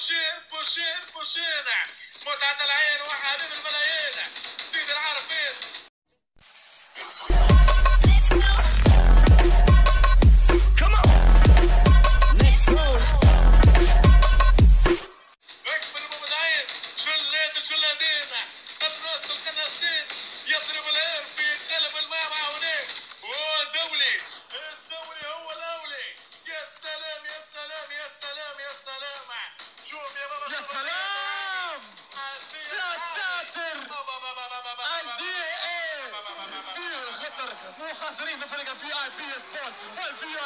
بوشير بوشير بوشير متعة العين وحبيب الملايين. سيد العارفين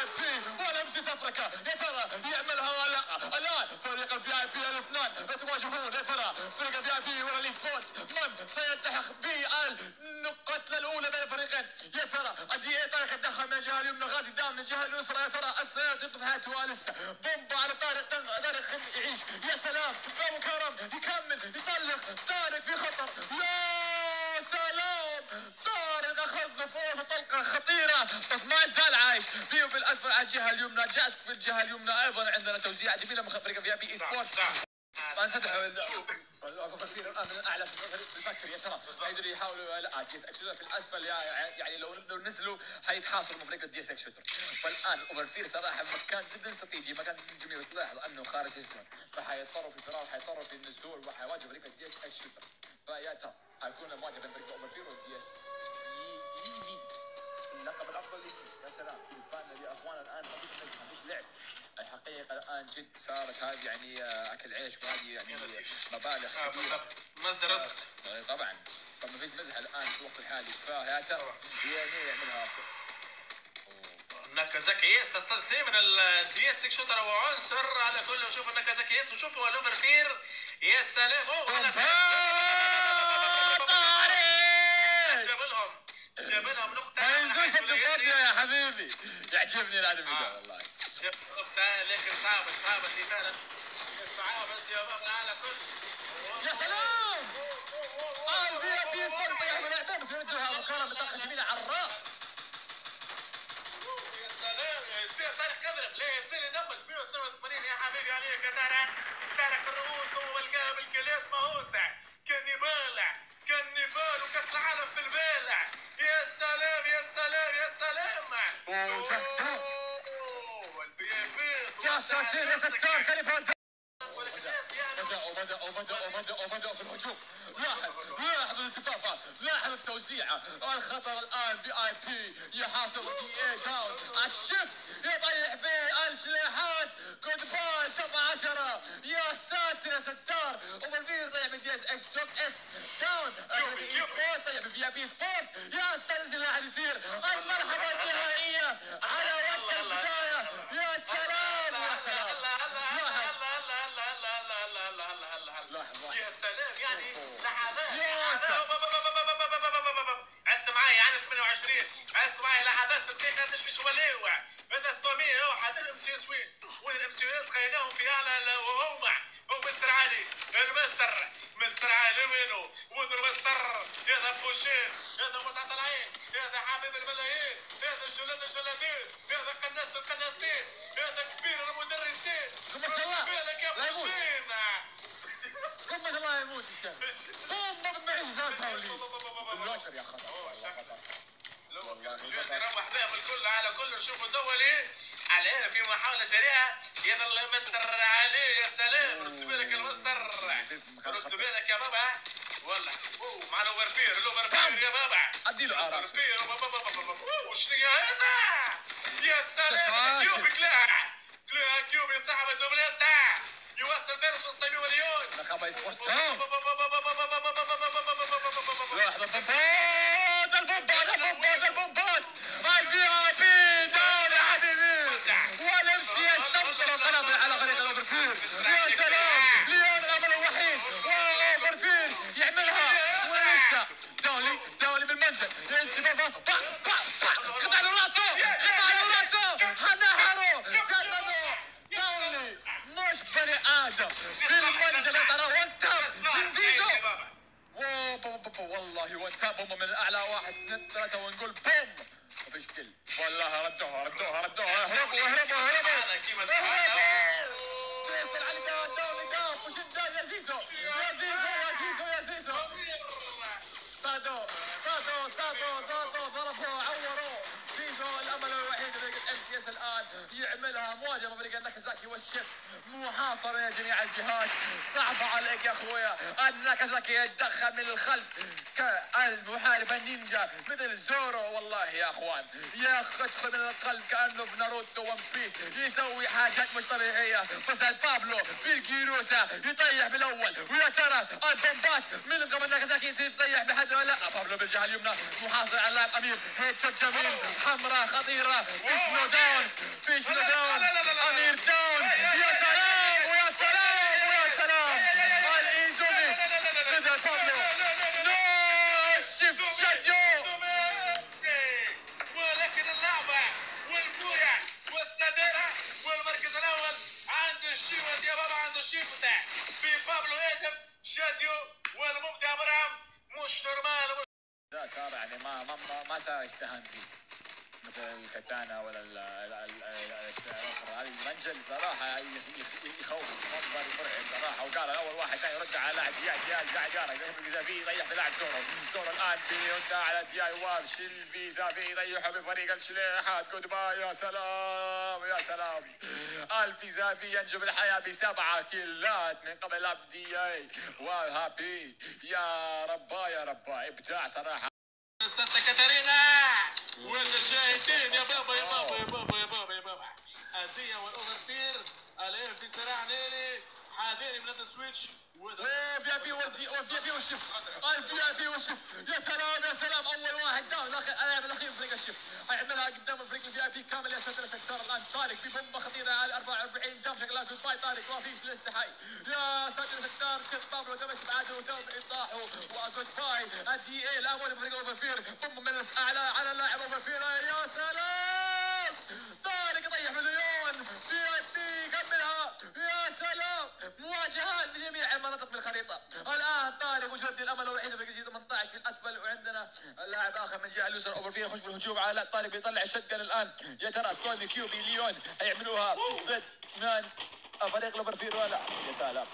اي والام سي افريكا يا ترى يعملها ولا لا؟ الآن فريق الفي اي بي الاثنان يتواجهون يا ترى فريق الفي اي بي والاي سبورتس من سيلتحق بالنقطة الأولى بين الفريقين؟ يا ترى الدي اي طارق يتدخل من الجهة اليمنى؟ غازي دام من الجهة اليسرى. يا ترى السيارة تنقذ حياته لسه؟ بومبا على طارق طارق يعيش. يا سلام. فابو كرم يكمل. يطلق طارق في خطر. يا سلام. فوق طلقه خطيره بس ما زال عايش. فيه في الأسفل على الجهة اليمنى. جاسك في الجهة اليمنى أيضا عندنا توزيع. جميلة من فريق في بي صح سبورت صح. ما انسدح التصوير الآن من الاعلى في الفكر يا ترى قدروا يحاولوا لا دي اس إكس في الأسفل. يعني لو لو نزلوا حيتحاصروا من فريق الدي اس إكس والان اوفرفير صراحة مكان جدا استراتيجي مكان جدا جميل. بس لاحظ أنه خارج الزون. فحيضطروا في الفرار حيضطروا في النزول وحيواجهوا فريق الدي اس إكس فيا ترى حيكون المواجهه بين فريق اوفرفير والدي اس اللقب الأفضل يمين يا سلام في الفان يا اخوان الآن ما فيش نزل ما فيش لعب. الحقيقة الآن جد صارت هذه يعني آه، أكل عيش وهذه يعني مبالغ آه، كبيرة. بالضبط. مصدر رزق. آه، طبعا. طب ما فيش مزح الآن في الوقت الحالي. فيا ترى هي مين يعملها. افضل ناكازاكي يس تستثني من الدي اس شوتر هو عنصر. على كل نشوف ناكازاكي يس وشوفوا الاوفر فير يا سلام اوه على جاب لهم جاب لهم نقطة ما يا حبيبي. يعجبني الادمي آه. ده والله نقطة لكن صعبة صعبة في فعلا. صعبة يا بابا على كل. يا سلام! آه في في سبورت طيح من الاعدام بس يردوها ابو كرم جميله على الراس. يا سلام يا طارق يضرب لا يصير يدمج 182 يا حبيبي عليك يا ترى. ترك الرؤوس والقاها بالكلات مهوسة يا يعني بدأوا بدأوا بدأوا بدأوا بدأوا في الهجوم لاحظ الالتفافات التوزيعة الخطر الآن في اي بي يحاصر دي اي داون الشيف يطيح به الجناحات جود باي توب 10 يا ساتر يا ستار ومرفير طيح من دي اس إكس إكس داون سبورت طيح من في اي بي سبورت يا ساتر اللي قاعد يصير المرحلة النهائية على وشك البداية معي يعني 28 عس معي لحظات في دقيقة تشويش وليوع هذا ستومي هو حتى الام سي اس وين. الام سي اس في اعلى وهو مع هو مستر علي المستر. مستر علي وينو؟ وين المستر؟ هذا بوشين هذا متعة العين هذا حبيب الملايين هذا الجلاد الجلادين هذا قناص القناصين هذا كبير المدرسين كم ما شاء الله. بالك يا لا يموت. بوشين كم ما يموت بوم بوم معجزات هولي اللوشر يا خطر لو بهم الكل على كل نشوف الدولي. على في محاولة سريعة. يظل المستر علي يا سلام. رد بالك المستر رد بالك يا بابا. والله. أوه مع الأوفرفير. الأوفرفير يا بابا. أديله على راسه. وش يا هذا؟ يا سلام. كيوب كلاع. كلاع كيوب يسحب الدوبلات تاع Acaba a exportação. محاصره يا جميع الجهات صعبه عليك يا أخويا ان ناكازاكي يتدخل من الخلف كالمحارب النينجا مثل زورو. والله يا أخوان يدخل من القلب كأنه في ناروتو One Piece. يسوي حاجات مش طبيعية. بس بابلو بالجيروسا يطيح بالأول ويا ترى البومبات من قبل ناكازاكي تطيح بحد ولا لا؟ بابلو بالجهة اليمنى محاصر على اللاعب أمير headshot جميل. حمراء خطيرة. فيش نو down فيش نو داون. أمير داون. يا سلام ويا سلام ويا سلام الايزومي بدأ بابلو نو شيفت شاديو ولكن اللعبة والكورة والسدارة والمركز الأول يا بابا عند الشيوة في بابلو آدم شاديو والمبدع إبراهيم مش نورمال لا صار يعني ما ما ما, صار فيه. مثل الكتانا ولا ال- ال- ال- ال- الاشياء الأخرى. هذه المنجل صراحة يخ- يخ- يخوف. منظر مرعب صراحة. وقال أول واحد كان يرد على لاعب دياي دياي يارك فيه يطيح بلاعب زورو زورو الآن بيرد على دياي واز شيلفي زافي يطيحه بفريق الشليحات. جود يا سلام يا سلام. الفي زافي ينجو بالحياة بسبعة كيلات من قبل لعب دياي. وهابي يا ربا يا ربا. إبداع صراحة. سانتا كاتارينا والشاهدين يا بابا يا بابا يا بابا يا بابا يا بابا. الدية والاوفرتير الان في صراع ناري حاضرين من السويتش. وذا في اي بي وفي اي بي والشف الفي بي والشف يا سلام يا سلام. أول واحد. داون اللاعب الاخير فريق الشف هيعملها قدام فريق الفي آي بي كامل. يا ساتر ستار الآن طارق في بومبه خطيرة على 44 دام شكلها جود باي طارق. ما فيش لسه حي. يا ساتر ستار تشيك بابلو تم استبعاده وتم ايضاحه وجود باي الدي اي الامون فريق اوفرفير بومبه من الأعلى على اللاعب اوفرفير يا سلام! طارق يطيح مليون في اي بي كملها يا سلام مواجهات بجميع المناطق بالخريطه الآن طارق وجهة الأمل الوحيده في الجزيره 18 في الأسفل وعندنا لاعب آخر من الجهه اليسرى. اوفر فيه يخش في الهجوم على لا طارق بيطلع الشتقن الآن. يا ترى ستوني كيوبي ليون هيعملوها ضد من فريق الاوفرفير ولا يا سلام.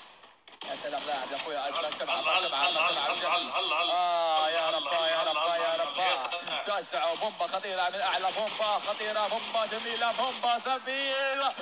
يا سلام لاعب يا ألف سبعة الله،. آه يا ربا يا ربا يا ربا سلام. تسعة بومبا خطيرة من أعلى بومبا خطيرة بومبا جميلة بومبا سفيرة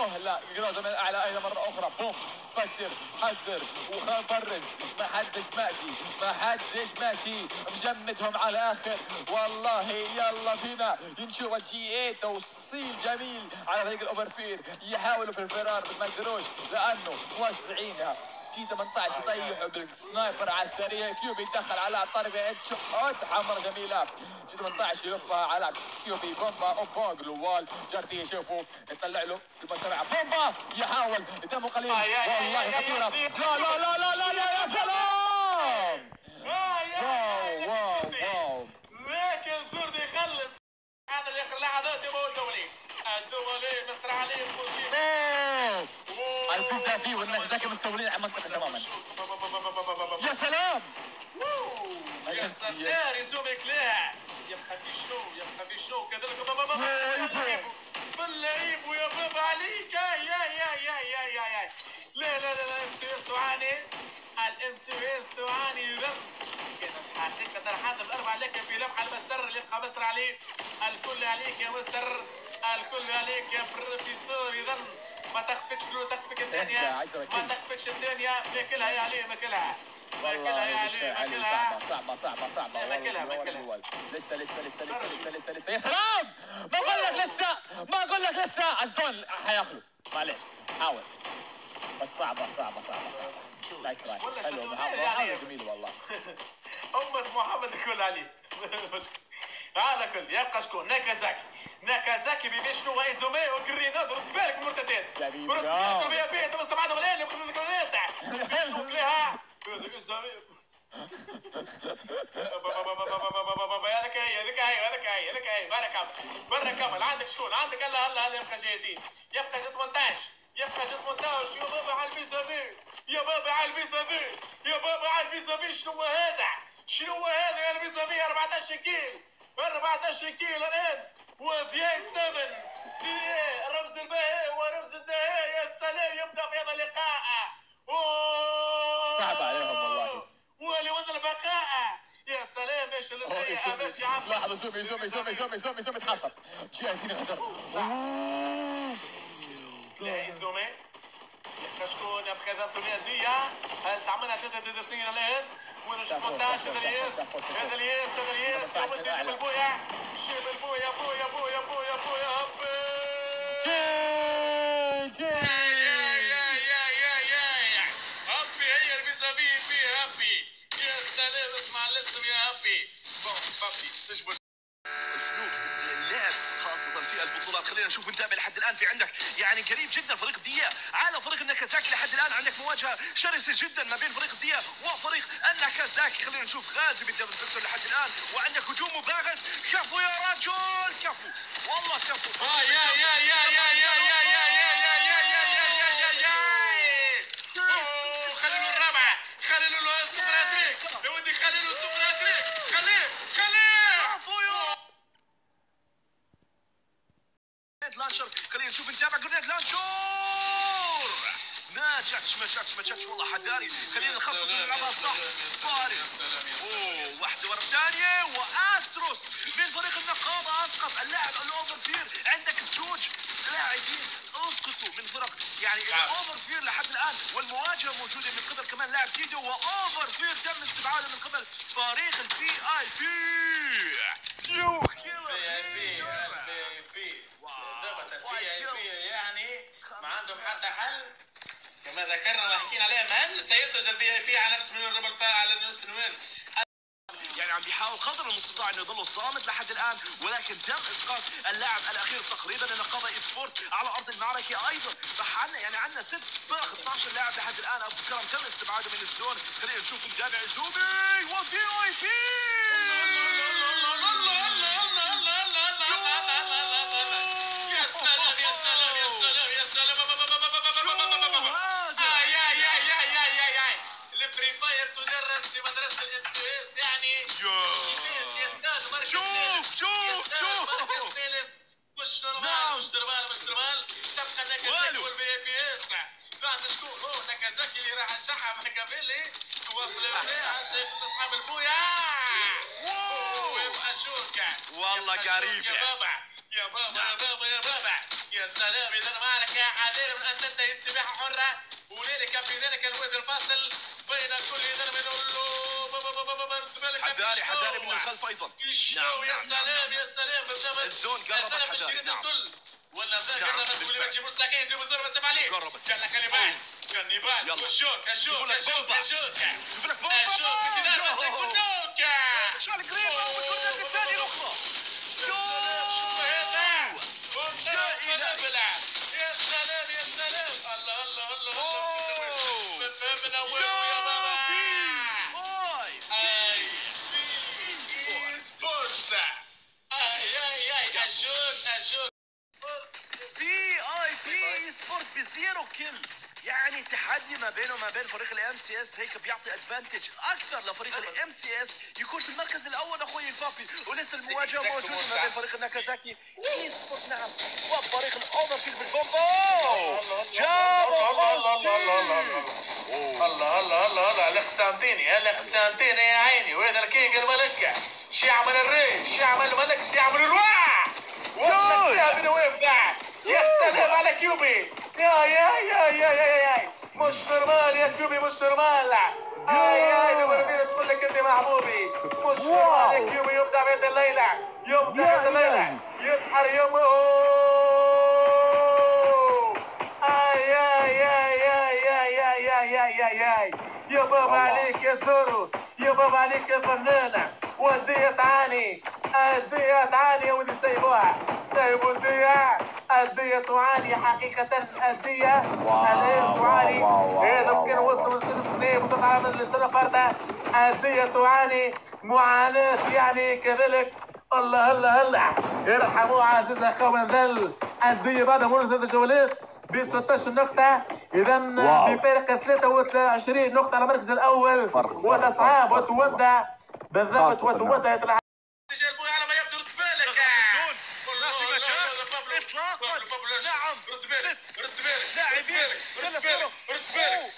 وبوه لا جروزة من أعلى أيضا مرة أخرى. بوم فجر حجر وفرز ما حدش ماشي ما حدش ماشي. مجمدهم على الآخر والله يلا بينا. نشوف الجي 8 توصيل جميل على فريق الأوفرفير يحاولوا في الفرار ما يقدروش لأنه موسعينها جي 18 يطيحوا بالسنايبر على السريع. كيوبي يدخل على الطرف هيد شوت حمرة جميلة جي 18 يلفها على كيوبي. بومبا اوبا جلوال جارتي يشوفوا يطلع له المسرعة بومبا يحاول. دمه قليل. آي والله آي. لا لا لا لا لا لا يا سلام! واو واو واو. لكن زردي يخلص هذا اللي اخر لحظات هو الدولي الدولي مستر علي أوه. الفيزافي والنكزاكي مستولين على المنطقة تماما يا سلام يا ستار يزوم يكلاها يبقى في شنو يبقى في شنو كذلك باللعيب باللعيب ويا بابا عليك يا يا يا يا يا يا لا لا لا الام سي اس تعاني الام سي اس تعاني ذنب حقيقة هذا الأربعة لك في لمحة المستر اللي يبقى مستر عليه الكل عليك يا مستر الكل عليك يا بروفيسور يظن ما تخفكش لو تخفك الدنيا ما كل. تخفكش الدنيا ماكلها يا علي ماكلها. ماكلها يا علي علي ماكلها. صعبة صعبة لا، ماكلها، ماكلها. لسه لسه لسه لسه لسه لسه لسه. يا سلام! ما أقول لك لسه ما أقول لك لسه. ال zone حياكلوا معلش حاول. بس صعبة صعبة صعبة صعبة. nice try حلو يعني؟ جميلة والله. أمة محمد الكل عليه على كل يبقى شكون؟ ناكازاكي. ناكازاكي بيبي شنو؟ وايزومي وكرينا. رد بالك جميل. رد بالك يا بيه. أنت الان يبقى لك تاع شنو كلها هذاك هي هذاك هي هذاك هي هذاك هي. برا كمل برا كمل عندك شكون؟ عندك هلا هلا هلا يبقى جايتين يبقى جد 18 يبقى جد 18 يا بابا على الفيزافي يا بابا على الفيزافي يا بابا على الفيزافي شنو هذا؟ شنو هذا يا الفيزافي 14 كيل 14 كيلو الآن. ودياي 7 دياي رمز الباهي ورمز الدهي. يا سلام يبدأ في هذا اللقاء. صعب عليهم والله. ولوضع البقاء. يا سلام إيش اللي. ماشي عم. لحظة زومي زومي زومي زومي زومي زومي اتحصل جهتين غدر لا زومي. كشكون بخذت اليدية هل تعملها تدا تدا اثنين الآن؟ ونشوف شافوه، مونتاج هذا الياس. هذا الياس هذا الياس لابد يجيب شافوه. البويا جيب البويا بويا بويا بويا بويا هبي جاي. يا يا يا يا يا هبي هي الفيزافي في هبي يا سلام اسمع الاسم يا هبي بون هبي البطولات. خلينا نشوف نتابع لحد الآن. في عندك يعني قريب جدا فريق ديا. على فريق الناكازاكي لحد الآن. عندك مواجهة شرسة جدا ما بين فريق ديا وفريق الناكازاكي. خلينا نشوف غازي بال double vector لحد الآن. وعندك هجوم مباغت. كفو يا رجل. كفو. والله كفو. آه يا يا يا يا يا يا يا يا يا يا يا يا أوه، خليلو الرابعة خليلو ال super hat-trick يا ودي خليلو ال super hat-trick خليه خليه كفو يا grenade launcher خلينا نشوف نتابع grenade launcher ما جاتش ما جاتش ما جاتش والله حداري خلينا نخطط ونلعبها صح. فارس. أوه واحدة ورا الثانية وأستروس من فريق النقابة. أسقط اللاعب الاوفر فير عندك زوج لاعبين. أسقطوا من فرق يعني. الاوفر فير لحد الآن والمواجهة موجودة من قبل كمان لاعب ديدو واوفر فير تم استبعاده من قبل فريق البي اي بي لو كيلر يعني ما عندهم حتى حل كما ذكرنا وحكينا عليها من اي بي على نفس ربع الفا- على نصف مليون. يعني عم بيحاول قدر المستطاع إنه يضل صامد لحد الآن ولكن تم إسقاط اللاعب الأخير تقريبا النقابه esport على أرض المعركة أيضا. راح عنا يعني عندنا ست فرق 12 لاعب لحد الآن. أبو كرم تم استبعاده من ال zone. خلينا نشوف نتابع زوبي! وفي اي بي يا سلام يا سلام يا سلام يا سلام آه يا يا يا يا يا يا الفري فاير اس يعني كيفاش يستاهل مركز شوف شوف يستاهل مركز شوف ثالث مش نعم. نورمال مش نورمال مش نورمال تبقى ناكازاكي. والبي بي اس بعد شكون هو ناكازاكي اللي راح الشحة ماكافيلي تواصل البيع سيف اصحاب البويا ويبقى شوكة والله يبقى قريب يا يعني. بابا يا بابا يا بابا يا بابا يا سلام اذا حذر من ان تنتهي السباحة حرة ولذلك في ذلك الواد الفاصل بين كل ذنب له حذاري حذاري من الخلف أيضا نعم يا سلام يا سلام الزون قربت حذاري نعم ولا ذاك نعم اللي بتجيب السكين يجيب الزر ما عليه قربت قال لك كلمات كنيبال كشوك كشوك كشوك كشوك شوف لك بومبا كشوك انت دار راسك بدوك شعل قريب والكرة الثانية الأخرى شوف هذا يا سلام يا سلام الله الله الله الله من الأول ب zero kill. يعني تحدي ما بينه وما بين فريق ال MCS هيك بيعطي advantage أكثر لفريق ال MCS يكون في المركز الأول. أخوي البابي ولسه المواجهة موجودة ما بين فريق ال Nakazaki Esport نعم وفريق الاوفرفيل بالبومبا جاب الله الله الله الله القسنطيني القسنطيني يا عيني. وهذا ال king الملك شعب الريش شعب الملك شعب الواع والله من يا سلام على كيوبي يا يا يا يا يا يا مش normal يا كيوبي مش normal اي اي normal تقول لك انت محبوبي مش normal يا كيوبي يبدع بيت الليلة يبدع بيت الليلة يسحر يومه اي اي اي اي اي اي اي اي اي اي يا بابا عليك يا زورو يا بابا عليك يا فنانة ودية تعاني الدية تعاني يا ودي سيبوها سيبوا الدية الدية تعاني حقيقة الدية الآن تعاني. إذا ممكن وصلوا من سنة سنين وتطلع من السنة فردة الدية تعاني. معاناة يعني كذلك. الله الله الله. ارحموا عزيزنا قوم ذل الدية بعد مرور ثلاث جولات ب 16 نقطة. إذا بفارق 23 نقطة على المركز الأول. وتصعب وتودع بالضبط وتودع رد بالك رد بالك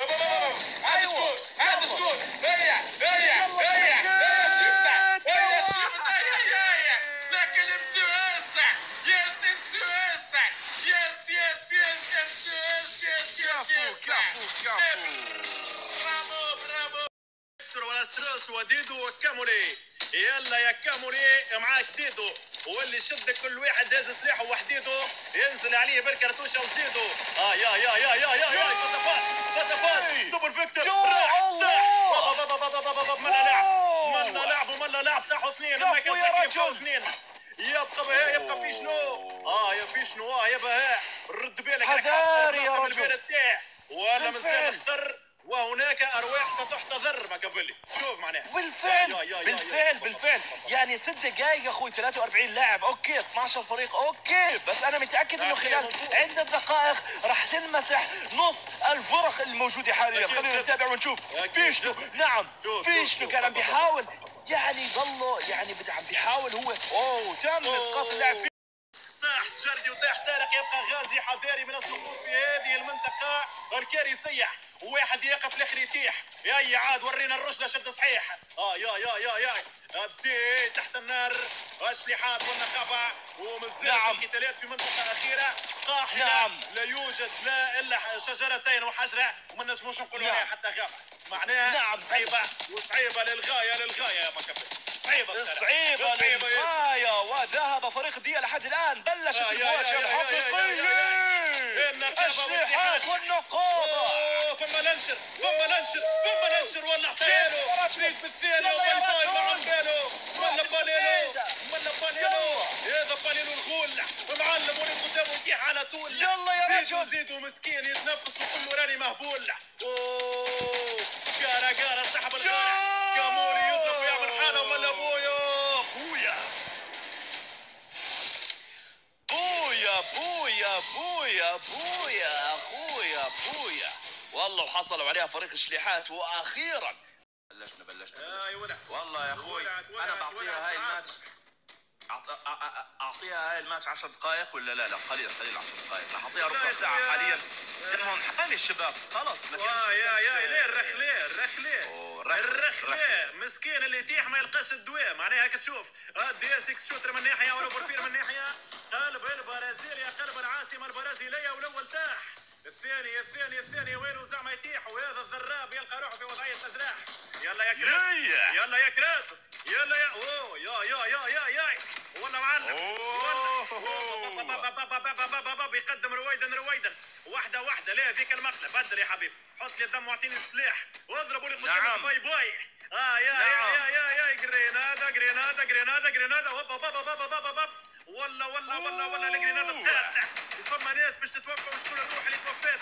عادي سكون عادي سكون ضيع ضيع ضيع ضيع شفتها ضيع شفتها ضيع لكن امشي واسع يس امشي واسع يس يس يس امشي يس يس يس يس برافو برافو ولا ستريس وديدو وكامولي يلا يا كامولي معاك ديدو واللي شد كل واحد هز سلاحه وحديدو ينزل عليه بالكرتوشه وزيدو آه يا يا يا يا يا يا فاز باس فاز باس دبل فيكتور يا راح بابا ملا لعب. ملا لعب وملا لعب تاحوا اثنين. كفو ما يا كان. فوق اثنين. يبقى بها يبقى في شنو؟ آه يا في شنو؟ آه يا بها رد بالك حاط يا رجل. بالبلد تاعه ولا مازال بالفعل. وهناك أرواح ستحتضر ما قبل. لي شوف معناها. بالفعل يا- يا- يا- بالفعل بالفعل. يعني ست دقائق يا أخوي 43 لاعب. okay 12 فريق. okay بس أنا متأكد إنه خلال. عدة دقائق راح تنمسح نص الفرق الموجودة حاليا. خلينا. نتابع ونشوف. أكيد في شنو؟ جد. نعم. شوف- في شوف- شنو؟ شوف. كان عم بيحاول يعني ضله يعني بدي عم بيحاول هو. أوه تم إسقاط اللاعب. طاح جردي وطاح طارق. يبقى غازي حذاري من السقوط في هذه المنطقة. الكارثية. واحد يقف الآخر يتيح يا عاد ورينا الرجلة شد صحيح. آه يا يا يا يا. أبدي تحت النار. اسلحات والنقابة ومازال نعم. القتالات في منطقة أخيرة. قاحلة. نعم. لا يوجد لا إلا شجرتين وحجرة. وما نجموش نقولوا نعم. عليها حتى غابة معناها نعم. صعيبة. وصعيبة للغاية للغاية يا مكبر. صعيبة. صعيبة للغاية. وذهب فريق دي لحد الآن. بلشت المواجهة الحقيقية النقابة. والنقابة. ثم ننشر ثم ننشر ثم ننشر ولا اعطيله زيد بالثاني وباي باي. مع بالو ولا بالزيادة. ولا بالينو هذا بالينو الغول. معلم ولد قدامه يتيح على طول يلا يا زيدوا رجل. زيدوا مسكين يتنفس وكله راني مهبول. أوه قارا قارا سحب الغارة كاموري يضرب ويعمل حالة. ولا بويا بويا بويا بويا بويا بويا والله وحصلوا عليها فريق شليحات وأخيرا. بلشنا بلشنا ولد. والله يا أخوي أنا بعطيها هاي. الماتش. أعطيها هاي الماتش 10 دقائق ولا لا؟ لا قليل قليل 10 دقائق راح أعطيها ربع ساعة. حاليا. دمهم حامي الشباب. خلص ما كانش- يا يا ليه أوه، رخلة، الرخلة رخلة. مسكين اللي يتيح ما يلقاش الدواء معناها هيك تشوف. دي اس إكس شوتر من ناحية ولا بورفير من ناحية. قلب البرازيل يا قلب العاصمة البرازيلية والأول تاح. الثاني الثاني الثاني وينه زعما يتيح؟ وهذا الذراب يلقى روحه في وضعية نزراح يلا يا كرات يا. يلا يا كرات يلا يا. أوه يا يا يا يا يا. ولا معلم. ولا بيقدم رويدا رويدا. واحدة واحدة. ليه فيك المقلة بدل يا حبيبي حط لي الدم واعطيني السلاح. واضربوا لي قدامك. نعم. باي باي. آه يا نعم. يا يا يا. يا جرينادا جرينادا جرينادا. جرينادا هوبا بابا بابا بابا بابا ولا ولا ولا ولا الجرينادا أوه. بتاعتك فما ناس باش تتوفى وشكون الروح اللي توفات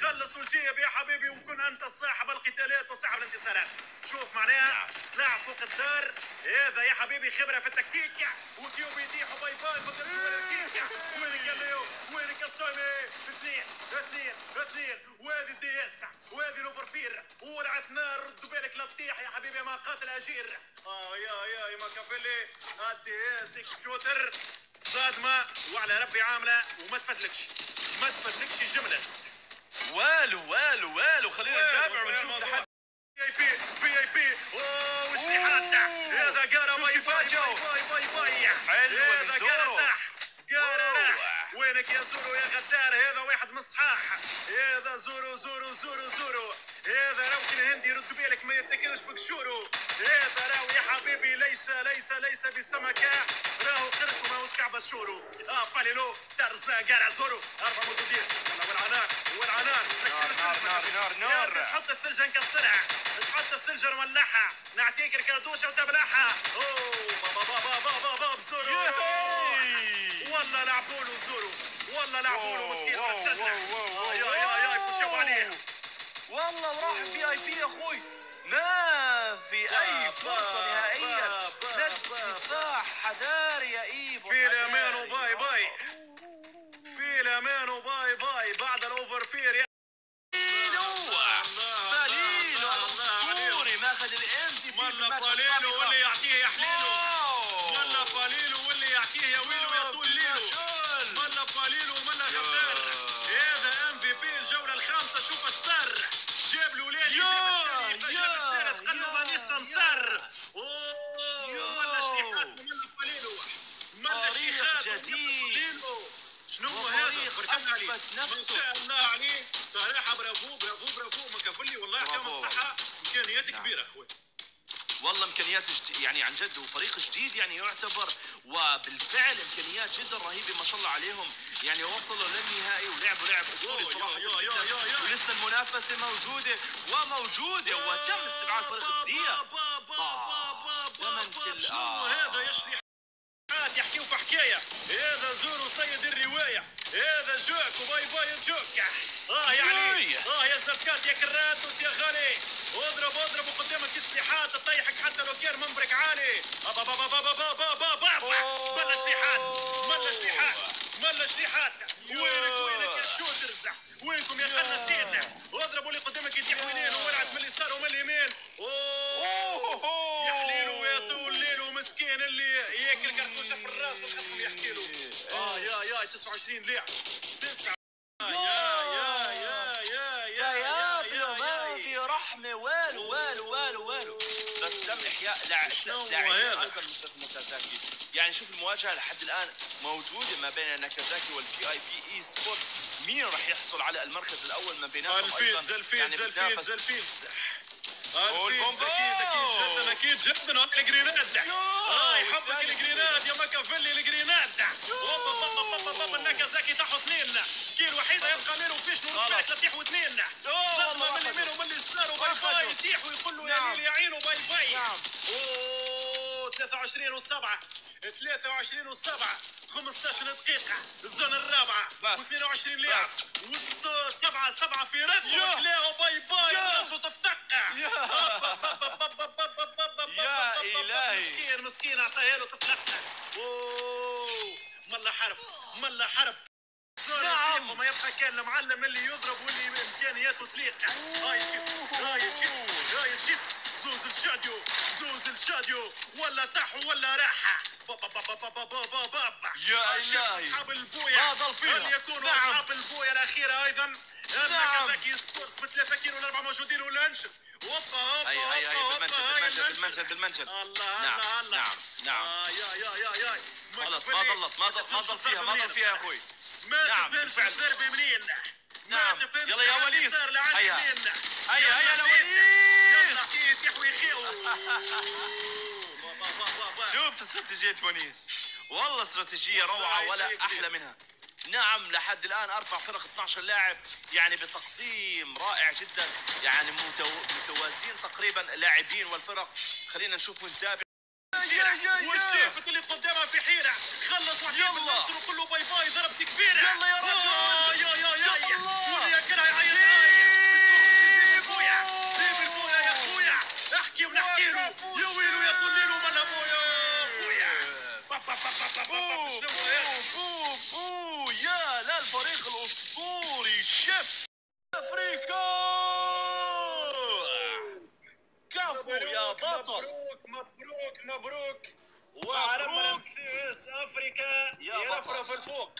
خلص وجيب يا حبيبي وكن أنت صاحب القتالات وصاحب الانتصارات. شوف معناها تلعب فوق الدار. هذا يا حبيبي خبرة في التكتيك. وكيو بيتيح باي باي ولا الكيك وينك يا ليو وينك ستايمي اثنين اثنين اثنين. وهذه الدي اس وهذه الاوفرفير ولعت نار ردوا بالك لا تطيح يا حبيبي ما قاتل أجير. آه يا يا يا ما كفلي الدي اس إكس شوتر. صادمة وعلى ربي عاملة وما تفدلكش. ما تفدلكش جملة. والو والو والو. خلينا نتابع ونشوف لحد. في اي بي في اي بي اوه هذا باي حلوة من هذا تح قارا راح. وينك يا زورو يا غدار؟ هذا واحد من الصحاح هذا زورو زورو زورو زورو. هذا راوكن الهندي رد بالك ما يتكلش بقشورو هذا راهو يا حبيبي ليس ليس ليس بسمكة راهو قرش وماهوش كعبة شورو آه باليلو ترزا قارع زورو أربع موجودين والعنان والعنان نار نار نار نار يا نار تحط الثلج نكسرها تحط الثلج نولعها نعطيك الكردوشه وتبلعها اوه بابا بابا بابا بابا زورو. والله لعبوا له زورو والله لعبوا له مسكين آه، يا يا يا يخشوا عليه والله وراح في آي بي يا أخوي. ما في اي فرصة نهائيا. با- با- لا با- دفاع حذاري يا إيبو في الامان. وباي باي في الامان وباي باي بعد الأوفر فير يا بالينو الأسطوري ماخذ الام في السمسار. جديد. شنو هذا؟ ما شاء الله عليه. صراحة برافو برافو برافو. والله يعطيهم الصحة. امكانيات كبيرة والله إمكانيات جد يعني عن جد وفريق جديد يعني يعتبر وبالفعل إمكانيات جدا رهيبة ما شاء الله عليهم. يعني وصلوا للنهائي ولعبوا لعب أسطوري صراحة جدا. يا- يا. ولسه المنافسة موجودة وموجودة وتم استبعاد فريق كل-. هذا يا عاد يحكيو حكاية. هذا زور سيد الرواية. هذا جوك وباي باي جوك. آه يعني آه يا زغبكات يا كراتوس يا غالي. اضرب اضرب وقدامك السلاحات تطيحك حتى لو كان منبرك عالي. بابا بابا بابا بابا بابا ملا شليحات ملا شليحات ملا شليحات. وينك وينك يا شوترز وينكم يا قناصين اضربوا اللي قدامك يتيح وينين وولعت من اليسار ومن اليمين. أوه! يا حليلو يا طول. ليلو مسكين اللي ياكل كرتوشه في الراس والخصم يحكي له. آه يا يا 29 لاعب تسعة. يا يا يا يا يا يا ما في رحمة. والو والو والو والو. بس تم إحياء. لاعبين ناكازاكي. يعني شوف المواجهة لحد الآن موجودة ما بين ناكازاكي والفي اي بي اي سبورت مين راح يحصل على المركز الأول ما بيناتهم الفيلز أيضاً؟ الفيلز يعني والبومب أكيد أكيد جدا أكيد جدا. الجرينات هاي حبك الجرينات يا مكافلي الجرينات النكزاكي تاعو اثنين. كيلو وحيده يبقى منه فيش نور البيت لتيح واثنين. صدمة من اليمين ومن اليسار وباي باي. يطيح ويقول له يا ليل يا عينه باي. باي 23 و7 23 و7 15 دقيقة الزون الرابعة بس. و22 لاعب. والسبعة سبعة في رد يا. وتلاقوا باي باي يا. الراس وتفتقع يا. إلهي. مسكين مسكين اعطاها له تفتقع ملا حرب ملا حرب نعم. وما يبقى كان المعلم اللي يضرب واللي امكانياته تليق هاي شوف هاي شوف هاي شوف زوز الشاديو زوز الشاديو ولا طاح ولا راحة بابا بابا بابا بابا بابا يا إلهي. فيها. هل يكونوا نعم. أصحاب البويا الأخيرة أيضا نعم. ناكازاكي سبورتس بثلاثة كيلو الاربعة موجودين ولا انشف هوبا هوبا هاي هاي هاي بالمنجل بالمنجل. بالمنجل الله نعم، الله الله نعم، نعم. آه يا يا يا يا خلص ما ضلت ما ضل فيها ما ضل فيها يا أخوي ما نعم، تفهمش. الضربة منين نعم. تفهمش يلا يا وليد. هيا. هيا هيا يلا يا. وليد يلا كيف يحوي. شوف استراتيجية ونيس والله استراتيجية روعة ولا أحلى. منها نعم لحد الآن أربع فرق 12 لاعب يعني بتقسيم رائع جدا يعني متو... متوازيين تقريبا اللاعبين والفرق خلينا نشوف ونتابع والشيف اللي قدامها في حيرة خلص وحيد يلا. وكله باي باي ضربة كبيرة يلا يا رجل. آه، يا يا يا يا يلا. واللي ياكلها يعيط عايط جيب البويا جيب البويا يا اخويا احكي ونحكي له يا ويلو يا طليلو من ابويا بويا با- با- با- با- با- با- با- شنو هذا؟ أوف أوف يا لا الفريق الأسطوري شيف أفريقيا كفو يا بطل مبروك مبروك مبروك وعلم مبروك. الامسيس افريكا يا يرفرف بطل. الفوق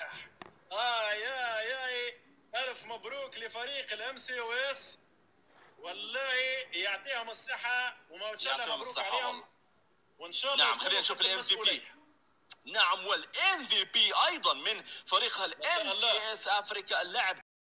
آه يا يا الف مبروك الام سي أو اس والله يعطيهم الصحة وما شاء الله يعطيهم مبروك الصحة عليهم. وإن شاء الله نعم خلينا نشوف الام في بي. نعم والام في بي أيضا من فريقها الام سي. اس افريكا اللاعب